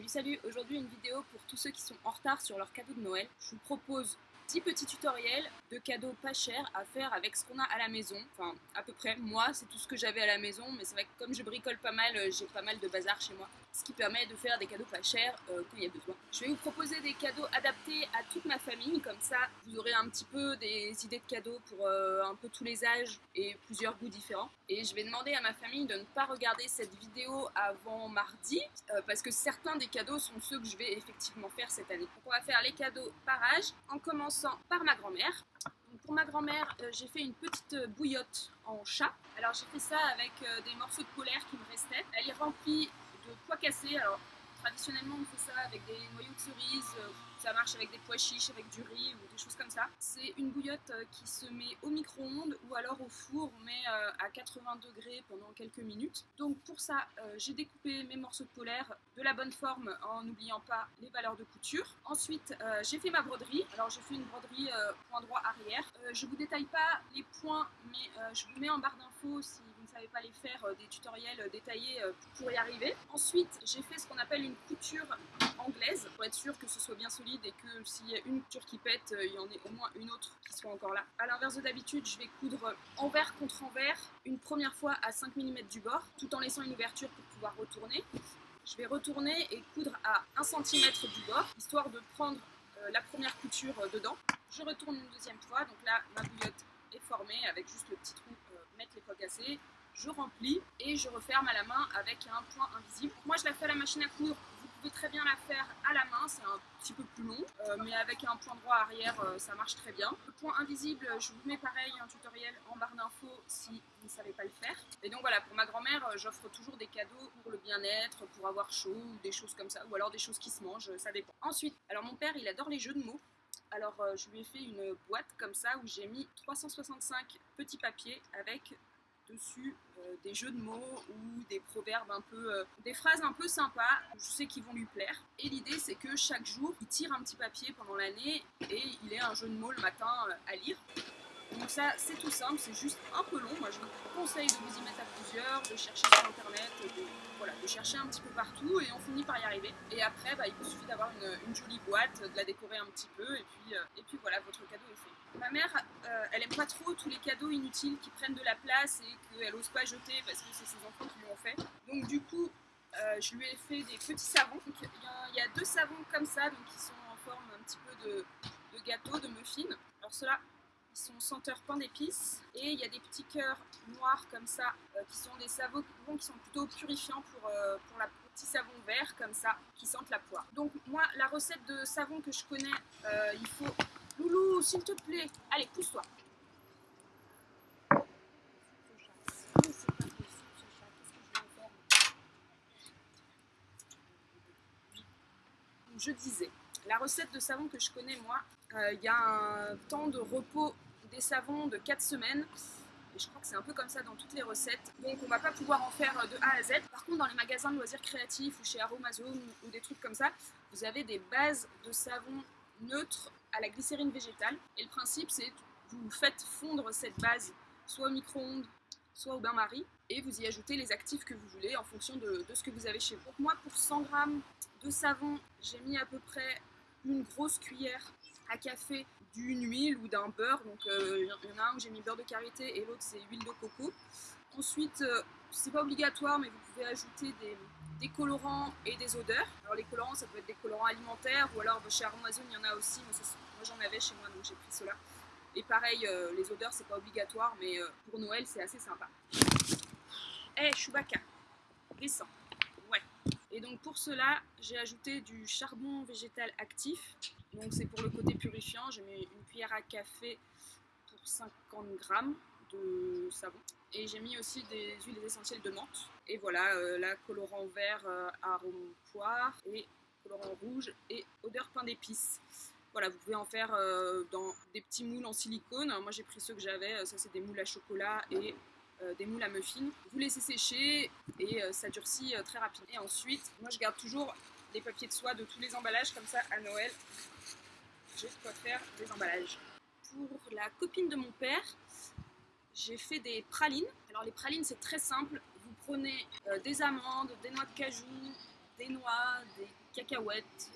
Salut salut, aujourd'hui une vidéo pour tous ceux qui sont en retard sur leur cadeau de Noël. Je vous propose 10 petits tutoriels de cadeaux pas chers à faire avec ce qu'on a à la maison. Enfin, à peu près. Moi, c'est tout ce que j'avais à la maison, mais c'est vrai que comme je bricole pas mal, euh, j'ai pas mal de bazar chez moi. Ce qui permet de faire des cadeaux pas chers euh, quand il y a besoin. Je vais vous proposer des cadeaux adaptés à toute ma famille, comme ça vous aurez un petit peu des idées de cadeaux pour euh, un peu tous les âges et plusieurs goûts différents. Et je vais demander à ma famille de ne pas regarder cette vidéo avant mardi, parce que certains des cadeaux sont ceux que je vais effectivement faire cette année. Donc on va faire les cadeaux par âge, en par ma grand-mère. Pour ma grand-mère, euh, j'ai fait une petite euh, bouillotte en chat. Alors j'ai fait ça avec euh, des morceaux de polaire qui me restaient. Elle est remplie de pois cassés. Alors traditionnellement on fait ça avec des noyaux de cerises, ça marche avec des pois chiches, avec du riz ou des choses comme ça. C'est une bouillotte euh, qui se met au micro-ondes ou alors au four, mais euh, à 80 degrés pendant quelques minutes. Donc pour ça, euh, j'ai découpé mes morceaux de polaire de la bonne forme en n'oubliant pas les valeurs de couture. Ensuite, j'ai fait ma broderie. Alors j'ai fait une broderie point droit arrière. je vous détaille pas les points, mais je vous mets en barre d'infos si vous ne savez pas les faire, des tutoriels détaillés pour y arriver. Ensuite, j'ai fait ce qu'on appelle une couture anglaise pour être sûr que ce soit bien solide et que s'il y a une couture qui pète, euh, il y en ait au moins une autre qui soit encore là. A l'inverse de d'habitude, je vais coudre envers contre envers une première fois à 5 mm du bord tout en laissant une ouverture pour pouvoir retourner. Je vais retourner et coudre à 1 cm du bord histoire de prendre euh, la première couture euh, dedans. Je retourne une deuxième fois, donc là ma bouillotte est formée avec juste le petit trou mettre les poids cassés je remplis et je referme à la main avec un point invisible. Moi je la fais à la machine à coudre pouvez très bien la faire à la main, c'est un petit peu plus long, euh, mais avec un point droit arrière, euh, ça marche très bien. Le point invisible, je vous mets pareil un tutoriel en barre d'infos si vous ne savez pas le faire. Et donc voilà, pour ma grand-mère, euh, j'offre toujours des cadeaux pour le bien-être, pour avoir chaud, des choses comme ça, ou alors des choses qui se mangent, ça dépend. Ensuite, alors mon père, il adore les jeux de mots. Alors je lui ai fait une boîte comme ça où j'ai mis 365 petits papiers avec dessus euh, des jeux de mots ou des proverbes un peu, euh, des phrases un peu sympas, je sais qu'ils vont lui plaire. Et l'idée c'est que chaque jour, il tire un petit papier pendant l'année et il ait un jeu de mots le matin euh, à lire. Donc ça, c'est tout simple, c'est juste un peu long. Moi, je vous conseille de vous y mettre à plusieurs, de chercher sur Internet, de, chercher un petit peu partout et on finit par y arriver. Et après, bah, il vous suffit d'avoir une, jolie boîte, de la décorer un petit peu et puis, puis voilà, votre cadeau est fait. Ma mère, euh, elle aime pas trop tous les cadeaux inutiles qui prennent de la place et qu'elle ose pas jeter parce que c'est ses enfants qui l'ont fait. Donc du coup, euh, je lui ai fait des petits savons. Il y, a deux savons comme ça, donc qui sont en forme un petit peu de, gâteau, de muffin. Alors ceux-là, ils sont senteurs pain d'épices. Et il y a des petits cœurs noirs comme ça, euh, qui sont des savons qui sont plutôt purifiants pour, pour la petit savon vert comme ça, qui sentent la poire. Donc moi, la recette de savon que je connais, il faut Loulou, s'il te plaît. Allez, pousse-toi. Je disais, la recette de savon que je connais moi, euh, il y a un temps de repos des savons de 4 semaines. Et je crois que c'est un peu comme ça dans toutes les recettes. Donc on va pas pouvoir en faire de A à Z. Par contre dans les magasins de loisirs créatifs ou chez Aromazone ou des trucs comme ça, vous avez des bases de savon neutres à la glycérine végétale. Et le principe, c'est vous faites fondre cette base soit au micro-ondes, soit au bain-marie, et vous y ajoutez les actifs que vous voulez en fonction de, ce que vous avez chez vous. Donc moi, pour 100 g de savon, j'ai mis à peu près une grosse cuillère à café d'une huile ou d'un beurre. Donc euh, il y en a un où j'ai mis beurre de karité et l'autre c'est huile de coco. Ensuite, euh, c'est pas obligatoire, mais vous pouvez ajouter des, colorants et des odeurs. Alors les colorants, ça peut être des colorants alimentaires ou alors chez Aromazone, il y en a aussi. moi j'en avais chez moi, donc j'ai pris cela. Et pareil, euh, les odeurs, c'est pas obligatoire, mais euh, pour Noël, c'est assez sympa. Eh, hey, Chewbacca, descends. Et donc pour cela, j'ai ajouté du charbon végétal actif. Donc c'est pour le côté purifiant. J'ai mis une cuillère à café pour 50 grammes de savon. Et j'ai mis aussi des huiles essentielles de menthe. Et voilà, euh, là, colorant vert, euh, arôme poire et colorant rouge et odeur pain d'épices. Voilà, vous pouvez en faire euh, dans des petits moules en silicone. moi, j'ai pris ceux que j'avais. Ça, c'est des moules à chocolat et des moules à muffins. Vous laissez sécher et ça durcit très rapidement. Et ensuite, moi, je garde toujours des papiers de soie de tous les emballages. Comme ça, à Noël, j'ai de quoi faire des emballages. Pour la copine de mon père, j'ai fait des pralines. Alors les pralines c'est très simple, vous prenez euh, des amandes, des noix de cajou, des noix, des cacahuètes,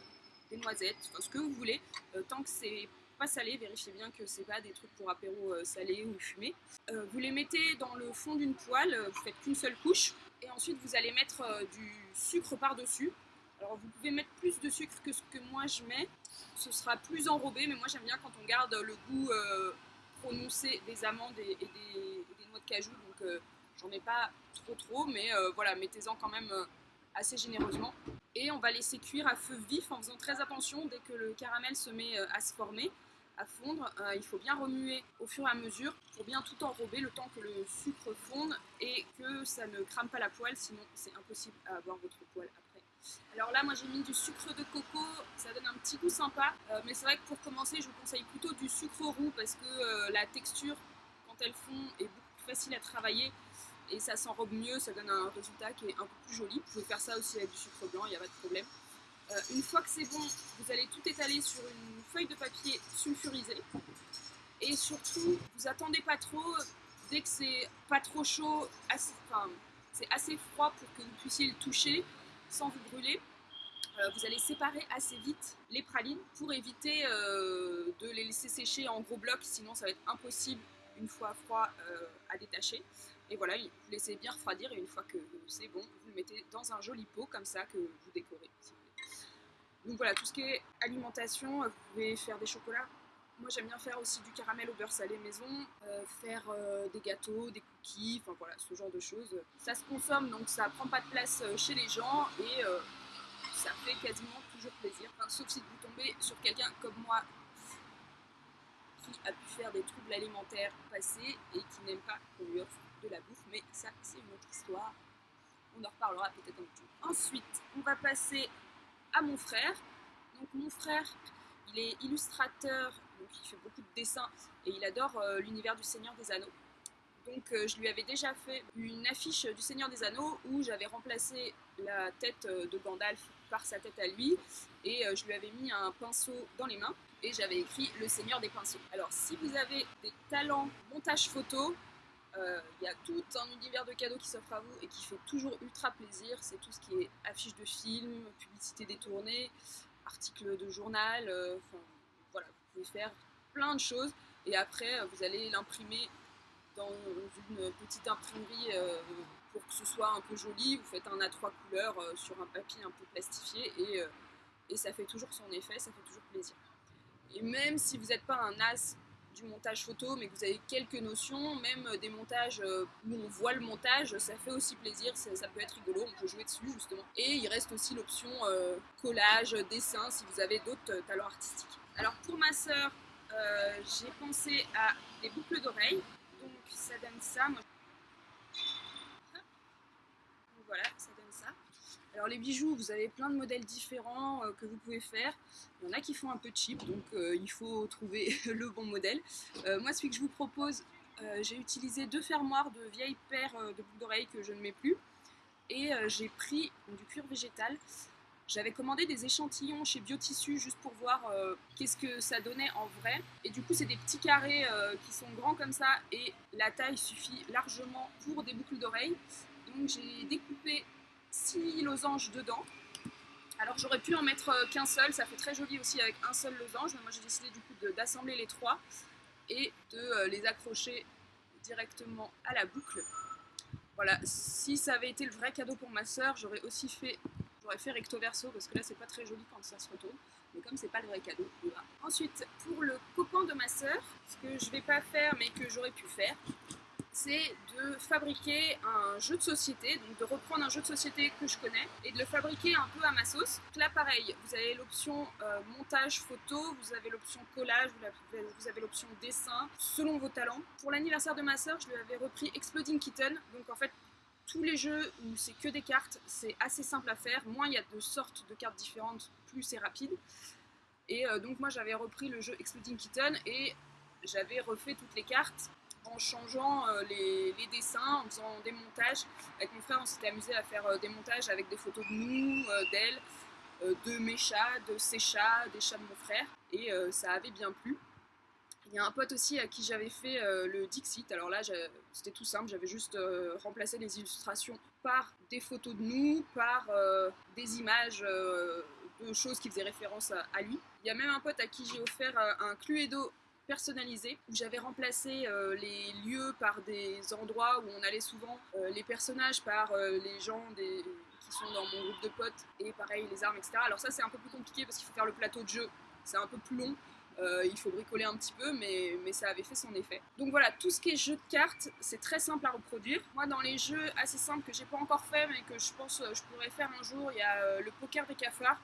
des noisettes, enfin ce que vous voulez, tant que c'est salé, vérifiez bien que c'est pas des trucs pour apéro salé ou fumé. vous les mettez dans le fond d'une poêle, vous faites qu'une seule couche, et ensuite vous allez mettre du sucre par-dessus. Alors vous pouvez mettre plus de sucre que ce que moi je mets, ce sera plus enrobé, mais moi j'aime bien quand on garde le goût prononcé des amandes et, des, noix de cajou, donc j'en mets pas trop trop, mais voilà, mettez-en quand même assez généreusement. Et on va laisser cuire à feu vif en faisant très attention dès que le caramel se met à se former à fondre. il faut bien remuer au fur et à mesure pour bien tout enrober le temps que le sucre fonde et que ça ne crame pas la poêle, sinon c'est impossible à avoir votre poêle alors là, moi j'ai mis du sucre de coco, ça donne un petit goût sympa. Euh, mais c'est vrai que pour commencer, je vous conseille plutôt du sucre roux parce que euh, la texture, quand elle fond, est beaucoup plus facile à travailler et ça s'enrobe mieux, ça donne un résultat qui est un peu plus joli. Vous pouvez faire ça aussi avec du sucre blanc, il n'y a pas de problème. Euh, une fois que c'est bon, vous allez tout étaler sur une feuille de papier sulfurisée. Et surtout, vous attendez pas trop, dès que c'est pas trop chaud, enfin, c'est assez froid pour que vous puissiez le toucher sans vous brûler. Euh, vous allez séparer assez vite les pralines pour éviter euh, de les laisser sécher en gros blocs, sinon ça va être impossible une fois froid à détacher. Et voilà, vous laissez bien refroidir et une fois que c'est bon, vous le mettez dans un joli pot comme ça que vous décorez. Donc voilà, tout ce qui est alimentation, vous pouvez faire des chocolats. Moi j'aime bien faire aussi du caramel au beurre salé maison, faire des gâteaux, des cookies, enfin voilà, ce genre de choses. Ça se consomme donc ça prend pas de place chez les gens et ça fait quasiment toujours plaisir. sauf si vous tombez sur quelqu'un comme moi qui a pu faire des troubles alimentaires passés et qui n'aime pas qu'on lui offre de la bouffe, mais ça c'est une autre histoire. On en reparlera peut-être un petit Ensuite, on va passer à mon frère. Donc mon frère, il est illustrateur, donc il fait beaucoup de dessins et il adore euh, l'univers du Seigneur des Anneaux. Donc euh, je lui avais déjà fait une affiche du Seigneur des Anneaux où j'avais remplacé la tête euh, de Gandalf par sa tête à lui et je lui avais mis un pinceau dans les mains et j'avais écrit le Seigneur des pinceaux. Alors si vous avez des talents montage photo, il y a tout un univers de cadeaux qui s'offre à vous et qui fait toujours ultra plaisir. C'est tout ce qui est affiche de film, publicité détournée, article de journal, enfin voilà, vous pouvez faire plein de choses et après vous allez l'imprimer dans une petite imprimerie euh, pour que ce soit un peu joli. Vous faites un A3 couleurs euh, sur un papier un peu plastifié euh, et ça fait toujours son effet, ça fait toujours plaisir. Et même si vous n'êtes pas un as du montage photo, mais que vous avez quelques notions, même des montages où on voit le montage, ça fait aussi plaisir, ça, peut être rigolo, on peut jouer dessus justement. Et il reste aussi l'option collage, dessin, si vous avez d'autres talents artistiques. Alors pour ma sœur, j'ai pensé à des boucles d'oreilles donc ça donne ça. Moi... Voilà, ça donne. Alors les bijoux, vous avez plein de modèles différents euh, que vous pouvez faire. Il y en a qui font un peu cheap, donc euh, il faut trouver le bon modèle. Euh, moi, celui que je vous propose, j'ai utilisé deux fermoirs de vieilles paires de boucles d'oreilles que je ne mets plus. Et j'ai pris du cuir végétal. J'avais commandé des échantillons chez Biotissu juste pour voir qu'est-ce que ça donnait en vrai. Et du coup, c'est des petits carrés qui sont grands comme ça et la taille suffit largement pour des boucles d'oreilles. Donc j'ai découpé 6 losanges dedans. Alors j'aurais pu en mettre euh, qu'un seul, ça fait très joli aussi avec un seul losange, mais moi j'ai décidé du coup d'assembler les trois et de les accrocher directement à la boucle. Voilà, si ça avait été le vrai cadeau pour ma soeur, j'aurais aussi fait J'aurais fait recto verso parce que là c'est pas très joli quand ça se retourne. Mais comme c'est pas le vrai cadeau, voilà. Ensuite, pour le copain de ma soeur, ce que je vais pas faire mais que j'aurais pu faire, c'est de fabriquer un jeu de société, donc de reprendre un jeu de société que je connais et de le fabriquer un peu à ma sauce. Donc là, pareil, vous avez l'option euh, montage photo, vous avez l'option collage, vous avez l'option dessin, selon vos talents. Pour l'anniversaire de ma soeur, je lui avais repris Exploding Kitten, donc en fait, tous les jeux où c'est que des cartes, c'est assez simple à faire. Moins il y a de sortes de cartes différentes, plus c'est rapide. Et euh, donc moi j'avais repris le jeu Exploding Kitten et j'avais refait toutes les cartes en changeant euh, les, dessins, en faisant des montages. Avec mon frère on s'était amusé à faire euh, des montages avec des photos de nous, d'elle, de mes chats, de ses chats, des chats de mon frère. Et ça avait bien plu. Il y a un pote aussi à qui j'avais fait le Dixit. Alors là, c'était tout simple, j'avais juste remplacé les illustrations par des photos de nous, par des images de choses qui faisaient référence à, lui. Il y a même un pote à qui j'ai offert un Cluedo personnalisé où j'avais remplacé euh, les lieux par des endroits où on allait souvent, euh, les personnages par euh, les gens des, qui sont dans mon groupe de potes et pareil les armes, etc. Alors ça c'est un peu plus compliqué parce qu'il faut faire le plateau de jeu, c'est un peu plus long. il faut bricoler un petit peu, mais, mais ça avait fait son effet. Donc voilà, tout ce qui est jeu de cartes, c'est très simple à reproduire. Moi, dans les jeux assez simples que j'ai pas encore fait, mais que je pense je pourrais faire un jour, il y a le poker des cafards.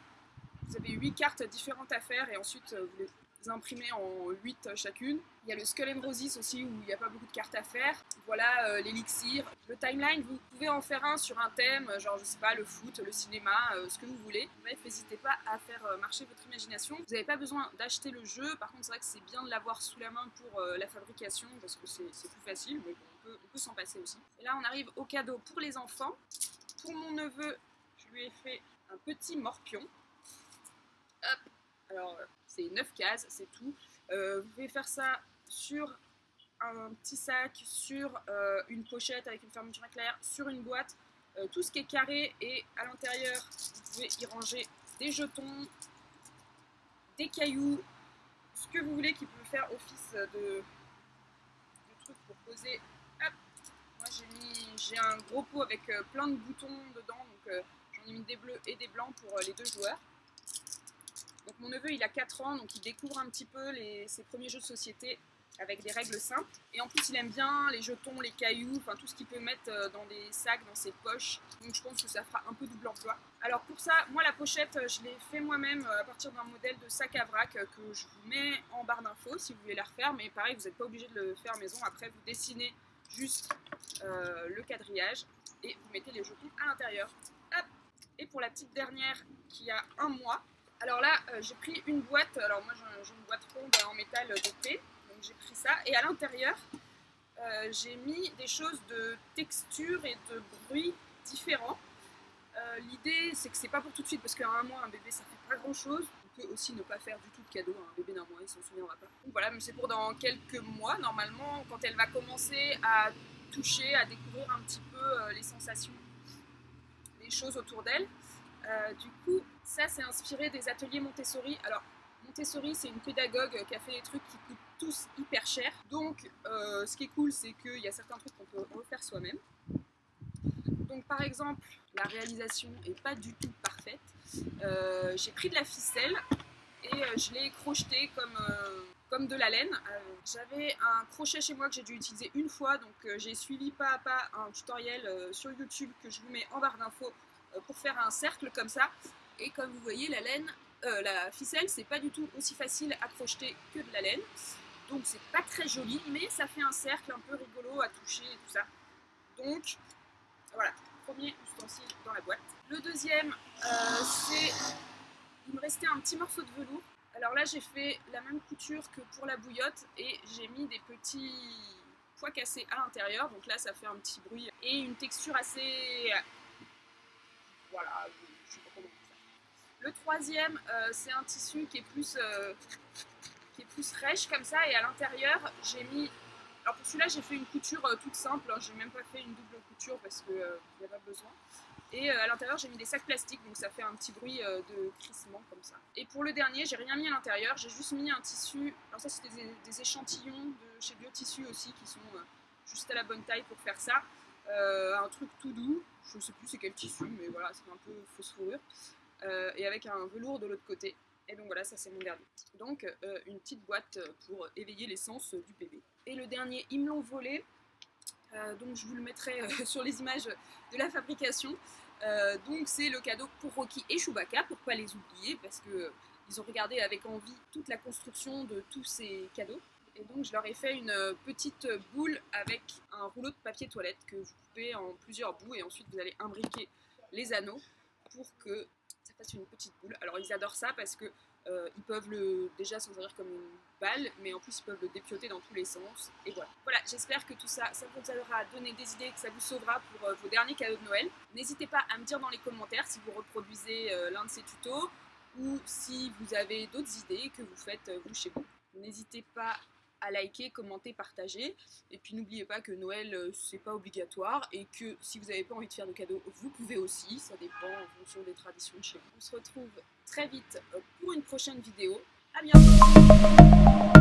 Vous avez 8 cartes différentes à faire et ensuite vous les imprimés en 8 chacune. Il y a le Skull and Roses aussi où il n'y a pas beaucoup de cartes à faire. Voilà euh, l'élixir. Le timeline, vous pouvez en faire un sur un thème, genre je sais pas, le foot, le cinéma, euh, ce que vous voulez. Bref, n'hésitez pas à faire euh, marcher votre imagination. Vous n'avez pas besoin d'acheter le jeu, par contre c'est vrai que c'est bien de l'avoir sous la main pour la fabrication parce que c'est plus facile, mais on peut, peut s'en passer aussi. Et là on arrive au cadeau pour les enfants. Pour mon neveu, je lui ai fait un petit morpion. Hop, alors c'est 9 cases, c'est tout. Euh, vous pouvez faire ça sur un petit sac, sur euh, une pochette avec une fermeture éclair, sur une boîte, euh, tout ce qui est carré et à l'intérieur, vous pouvez y ranger des jetons, des cailloux, ce que vous voulez qui peut faire office de, de truc pour poser. Moi j'ai un gros pot avec plein de boutons dedans, donc j'en ai mis des bleus et des blancs pour les deux joueurs. Donc mon neveu, il a 4 ans, donc il découvre un petit peu ses premiers jeux de société avec des règles simples. Et en plus, il aime bien les jetons, les cailloux, enfin tout ce qu'il peut mettre euh, dans des sacs, dans ses poches. Donc je pense que ça fera un peu double emploi. Alors pour ça, moi la pochette, euh, je l'ai fait moi-même euh, à partir d'un modèle de sac à vrac que je vous mets en barre d'infos si vous voulez la refaire. Mais pareil, vous n'êtes pas obligé de le faire maison. Après, vous dessinez juste le quadrillage et vous mettez les jetons à l'intérieur. Et pour la petite dernière qui a un mois, alors là, euh, j'ai pris une boîte, alors moi j'ai une boîte ronde en métal dopé, donc j'ai pris ça, et à l'intérieur, euh, j'ai mis des choses de texture et de bruit différents. Euh, l'idée, c'est que c'est pas pour tout de suite, parce qu'à un mois, un bébé, ça fait pas grand chose. On peut aussi ne pas faire du tout de cadeau un bébé d'un mois, il s'en souviendra pas. Voilà, mais c'est pour dans quelques mois, normalement, quand elle va commencer à toucher, à découvrir un petit peu les sensations, les choses autour d'elle. Euh, du coup, ça c'est inspiré des ateliers Montessori. Alors, Montessori, c'est une pédagogue qui a fait des trucs qui coûtent tous hyper cher. Donc, euh, ce qui est cool, c'est qu'il y a certains trucs qu'on peut refaire soi-même. Donc, par exemple, la réalisation est pas du tout parfaite. Euh, j'ai pris de la ficelle et je l'ai crocheté comme, de la laine. J'avais un crochet chez moi que j'ai dû utiliser une fois, donc j'ai suivi pas à pas un tutoriel sur YouTube que je vous mets en barre d'infos pour faire un cercle comme ça. Et comme vous voyez, la laine, euh, la ficelle, c'est pas du tout aussi facile à crocheter que de la laine. Donc c'est pas très joli, mais ça fait un cercle un peu rigolo à toucher et tout ça. Donc voilà, premier ustensile dans la boîte. Le deuxième, euh, c'est... Il me restait un petit morceau de velours. Alors là, j'ai fait la même couture que pour la bouillotte et j'ai mis des petits pois cassés à l'intérieur. Donc là, ça fait un petit bruit et une texture assez voilà, je sais pas comment ça. Le troisième, euh, c'est un tissu qui est plus euh, qui est plus rêche comme ça et à l'intérieur j'ai mis alors pour celui-là j'ai fait une couture euh, toute simple, hein. j'ai même pas fait une double couture parce qu'il n'y a pas besoin. Et à l'intérieur j'ai mis des sacs plastiques donc ça fait un petit bruit de crissement comme ça. Et pour le dernier j'ai rien mis à l'intérieur, j'ai juste mis un tissu, alors ça c'était des, des, échantillons de chez Biotissu aussi qui sont juste à la bonne taille pour faire ça. Euh, un truc tout doux, je ne sais plus c'est quel tissu, mais voilà, c'est un peu fausse fourrure, euh, et avec un velours de l'autre côté. Et donc voilà, ça c'est mon dernier. Donc euh, une petite boîte pour éveiller l'essence du bébé. Et le dernier, ils me volé, donc je vous le mettrai sur les images de la fabrication. donc c'est le cadeau pour Rocky et Chewbacca, pour pas les oublier, parce que ils ont regardé avec envie toute la construction de tous ces cadeaux. Et donc je leur ai fait une euh, petite boule avec un rouleau de papier toilette que vous coupez en plusieurs bouts et ensuite vous allez imbriquer les anneaux pour que ça fasse une petite boule. Alors ils adorent ça parce que euh, ils peuvent le déjà s'en servir comme une balle, mais en plus ils peuvent le dépioter dans tous les sens. Et voilà. Voilà, j'espère que tout ça, ça vous aura donné des idées, que ça vous sauvera pour euh, vos derniers cadeaux de Noël. N'hésitez pas à me dire dans les commentaires si vous reproduisez l'un de ces tutos ou si vous avez d'autres idées que vous faites vous chez vous. N'hésitez pas à liker, commenter, partager. Et puis n'oubliez pas que Noël, euh, c'est pas obligatoire et que si vous n'avez pas envie de faire de cadeaux, vous pouvez aussi. Ça dépend en fonction des traditions de chez vous. On se retrouve très vite euh, pour une prochaine vidéo. À bientôt